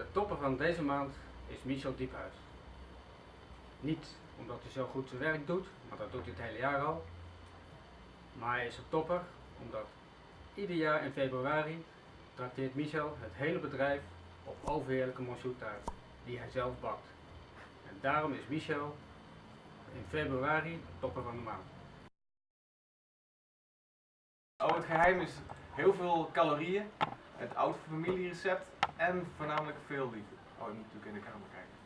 De topper van deze maand is Michel Diephuis. Niet omdat hij zo goed zijn werk doet, want dat doet hij het hele jaar al. Maar hij is een topper omdat ieder jaar in februari trakteert Michel het hele bedrijf op overheerlijke monsoetaart die hij zelf bakt. En daarom is Michel in februari de topper van de maand. Oh, het geheim is heel veel calorieën, het oud familierecept en voornamelijk veel liefde. Oh, je moet natuurlijk in de kamer kijken.